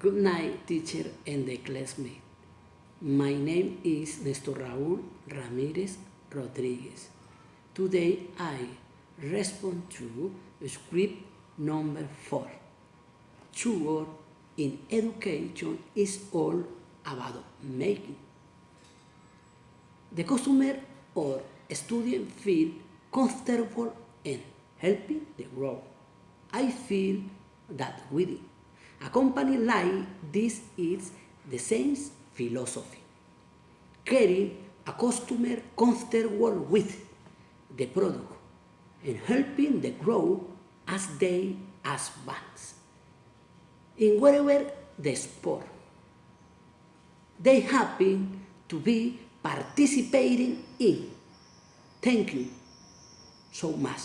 Good night, teacher and the classmate. My name is Nestor Raúl Ramirez Rodriguez. Today I respond to script number four. Sure, in education is all about making. The customer or student feel comfortable and helping the growth. I feel that with a company like this is the same philosophy. Caring a customer comfortable with the product and helping the grow as they advance. In whatever the sport, they happen to be participating in. Thank you so much.